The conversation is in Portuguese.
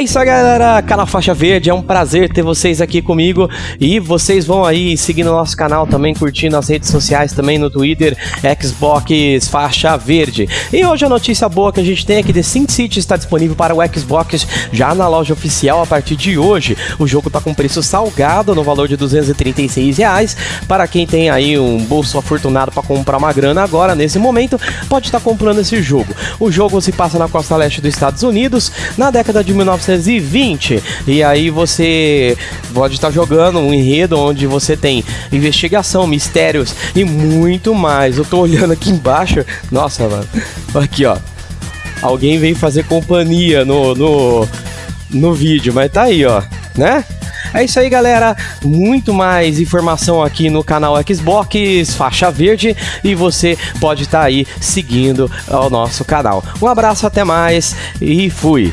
É isso aí, galera. Canal Faixa Verde, é um prazer ter vocês aqui comigo. E vocês vão aí seguindo o nosso canal também, curtindo as redes sociais também no Twitter, Xbox Faixa Verde. E hoje a notícia boa que a gente tem é que The Sin City está disponível para o Xbox já na loja oficial a partir de hoje. O jogo está com preço salgado no valor de 236 reais. Para quem tem aí um bolso afortunado para comprar uma grana agora, nesse momento, pode estar comprando esse jogo. O jogo se passa na costa leste dos Estados Unidos, na década de 19 1920. E aí você pode estar jogando um enredo onde você tem investigação, mistérios e muito mais. Eu tô olhando aqui embaixo. Nossa, mano. Aqui, ó. Alguém vem fazer companhia no, no, no vídeo, mas tá aí, ó. Né? É isso aí, galera. Muito mais informação aqui no canal Xbox Faixa Verde e você pode estar tá aí seguindo o nosso canal. Um abraço, até mais e fui.